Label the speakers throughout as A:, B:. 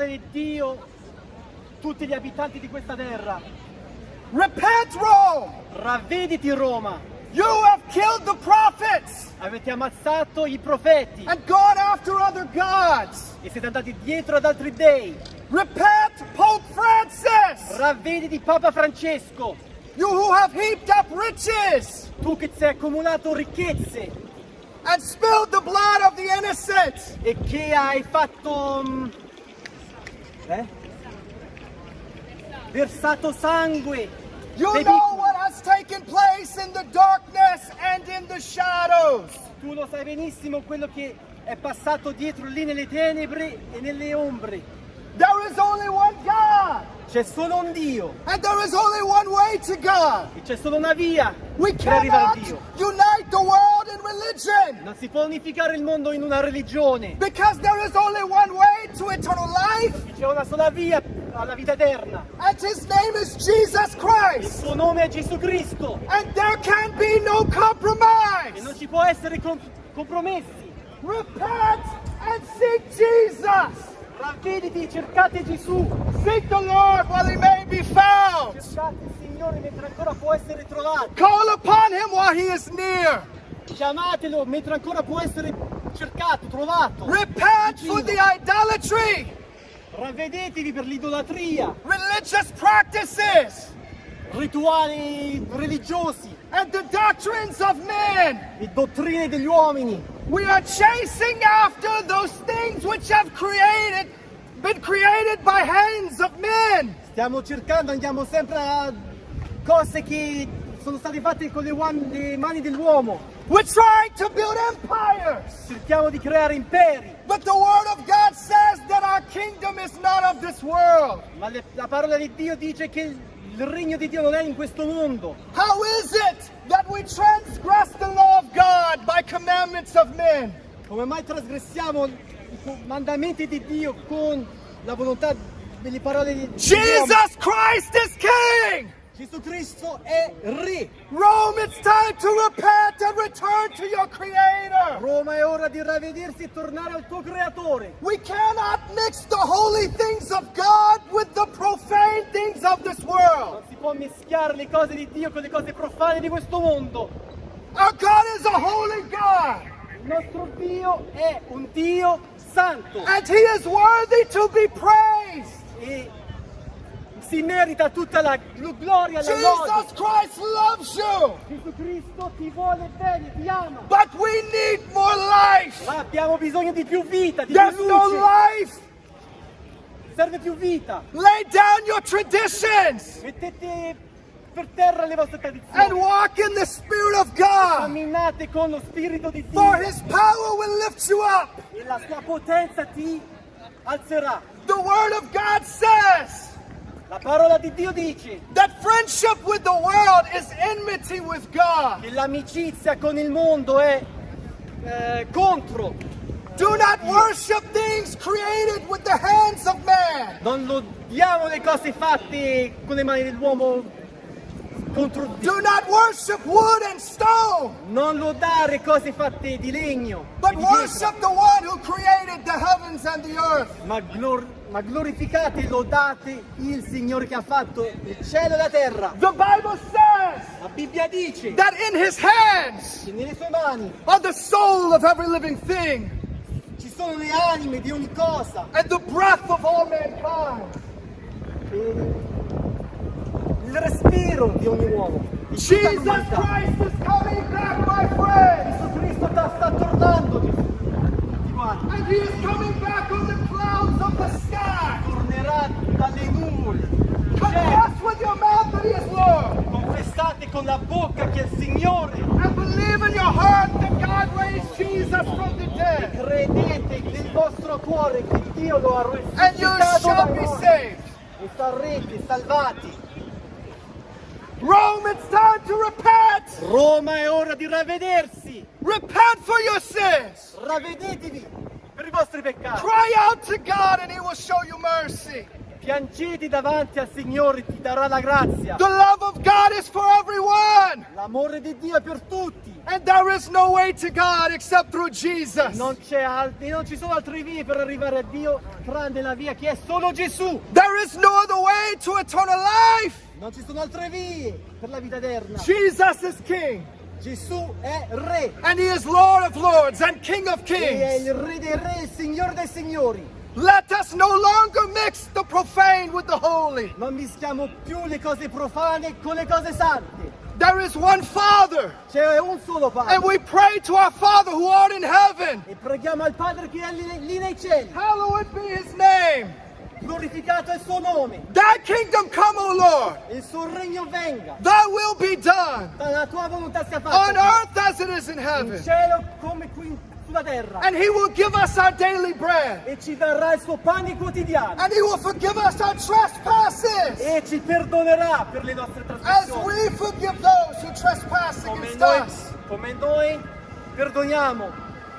A: parole di Dio, tutti gli abitanti di questa terra.
B: Repent, Rome!
A: Ravvediti Roma!
B: You have killed the prophets
A: Avete ammazzato i profeti
B: and gone after other gods.
A: e siete andati dietro ad altri dei.
B: Repent, Pope Francis!
A: Ravvediti Papa Francesco!
B: You who have heaped up riches
A: Tu che sei accumulato ricchezze
B: and spilled the blood of the innocent.
A: e che hai fatto... eh? Versato sangue.
B: You
A: dei
B: know what has taken place in the darkness and in the shadows.
A: Tu lo sai benissimo quello che è passato dietro lì nelle tenebre e nelle ombre.
B: There is only one God,
A: C'è solo un Dio
B: and there is only one way to God.
A: e c'è solo una via
B: We
A: per arrivare a Dio.
B: unite the world in religion
A: Non si può unificare il mondo in una religione.
B: because there is only one way to eternal life,
A: C'è una sola via alla vita eterna.
B: and his name is Jesus
A: Il
B: Christ.
A: suo nome è Gesù Cristo
B: And there can be no
A: e
B: compromise.
A: non ci può essere com- compromessi.
B: Repent and seek Jesus.
A: Ravvediti, cercate Gesù.
B: Seek the Lord while he may be found.
A: Cercate il Signore mentre ancora può essere trovato.
B: Call upon him while he is near.
A: Chiamatelo mentre ancora può essere cercato, trovato.
B: Repent for the idolatry,
A: Ravvedetevi per l'idolatria,
B: religious practices,
A: rituali religiosi
B: and the doctrines of men.
A: e dottrine degli uomini.
B: We are chasing after those things which have created, been created by hands of men.
A: Stiamo cercando, andiamo sempre a cose che sono state fatte con le, uom- le mani dell'uomo.
B: We're trying to build empires.
A: Cerchiamo di creare imperi,
B: But the word of God says that our kingdom is not of this world.
A: ma le- la parola di Dio dice che il regno di Dio non è in questo mondo.
B: How is it that we transgress the law of God by commandments of men?
A: Come mai trasgressiamo i comandamenti di Dio con la volontà delle parole di Dio?
B: Jesus Christ is!
A: Gesù Cristo è Re.
B: Rome, it's time to repent and return to your Creator!
A: Roma è ora di ravvedersi e tornare al tuo creatore.
B: We cannot mix the holy things of God with the profane things of this world.
A: Non si può mischiare le cose di Dio con le cose profane di questo mondo.
B: Our God is a holy God,
A: Il nostro Dio è un Dio santo
B: and He is worthy to be praised.
A: Si merita tutta la gl- gloria e la
B: Jesus
A: lode.
B: Christ loves you,
A: Gesù Cristo ti vuole bene, ti ama.
B: but we need more life.
A: Ma abbiamo bisogno di più vita, di
B: There's
A: più
B: no
A: luce.
B: life.
A: Serve più vita.
B: Lay down your traditions
A: Mettete per terra le vostre
B: and
A: tradizioni.
B: walk in the Spirit of God,
A: Camminate con lo Spirito di
B: for
A: Dio
B: His power will lift you up.
A: e la sua potenza ti alzerà.
B: The Word of God says
A: La parola di Dio dice
B: that friendship with the world is enmity with God.
A: che l'amicizia con il mondo è eh, contro.
B: Do not worship things created with the hands of man.
A: Non lodiamo le cose fatte con le mani dell'uomo contro Dio.
B: Do not worship wood and stone,
A: Non lodare cose fatte di legno,
B: but
A: di
B: worship the one who created the heavens and the earth.
A: ma, glor- ma glorificate e lodate il Signore che ha fatto il cielo e la terra.
B: The Bible says
A: La Bibbia dice
B: that in his hands
A: che nelle sue mani
B: are the soul of every living thing
A: ci sono le anime di ogni cosa,
B: and the breath of all mankind.
A: e il respiro di ogni uomo. di
B: Jesus. Christ is coming back, my friends,
A: Gesù Cristo sta, sta tornando, Gesù.
B: And he is coming back on the clouds of the sky.
A: Tornerà dalle nuvole.
B: Confess with your mouth that he is Lord,
A: Confessate con la bocca che è il Signore
B: and believe in your heart that God raised Jesus from the
A: e
B: dead,
A: credete nel vostro cuore che Dio lo ha
B: and you shall be saved.
A: e sarete salvati.
B: Rome, it's time to repent.
A: Roma è ora di ravvedersi.
B: Repent for your sins.
A: Ravvedetevi per i vostri peccati.
B: Cry out to God, and he will show you mercy.
A: Piangete davanti al Signore, ti darà la grazia.
B: The
A: L'amore di Dio è per tutti.
B: And there is no way to God except through Jesus.
A: Non, non ci sono altre vie per arrivare a Dio tranne la via che è solo Gesù.
B: There is no other way to eternal life.
A: Non ci sono altre vie per la vita eterna.
B: Jesus is King.
A: Gesù è Re.
B: And He is Lord of Lords and King of
A: E è
B: Kings.
A: il Re dei Re, il Signore dei Signori.
B: Let us no longer mix the profane with the holy.
A: Non mischiamo più le cose profane con le cose sante.
B: There is one Father.
A: C'è un solo Padre.
B: And we pray to our Father who art in heaven.
A: E preghiamo al Padre che è lì, nei cieli.
B: Hallowed be His name.
A: Glorificato è il suo nome.
B: Thy kingdom come, O Lord.
A: Il suo regno venga.
B: Thy will be done
A: La tua volontà sia
B: on earth as it is in heaven.
A: In cielo come qui sulla terra.
B: And He will give us our daily bread.
A: E ci darà il suo pane quotidiano.
B: And He will forgive us our trespasses
A: E ci perdonerà per le nostre
B: as
A: trasgressioni.
B: we forgive those who trespass
A: Come
B: against
A: noi,
B: us.
A: come noi perdoniamo.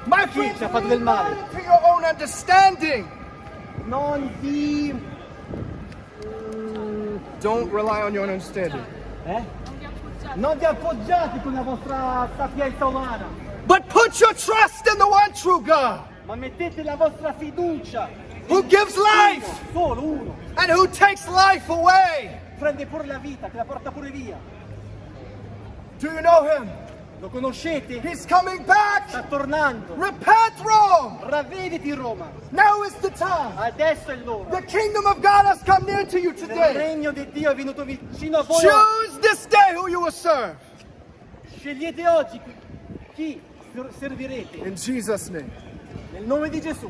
B: My
A: chi ci ha fatto del male.
B: into your own understanding.
A: Non vi...
B: Don't rely on your own understanding.
A: Eh? Non vi appoggiate con la vostra sapienza umana,
B: But put your trust in the one true God
A: ma mettete la vostra fiducia
B: who gives life
A: solo uno.
B: and who takes life away.
A: Prende pure la vita, che la porta pure via.
B: Do you know him?
A: Lo conoscete?
B: He's coming back.
A: Sta tornando.
B: Repent, Rome.
A: Ravvediti Roma.
B: Now is the time.
A: Adesso è l'ora.
B: The kingdom of God has come near to you
A: Il
B: today.
A: regno di Dio è venuto vicino a voi.
B: Choose this day who you will serve.
A: Scegliete oggi chi servirete.
B: In Jesus' name.
A: Nel nome di Gesù.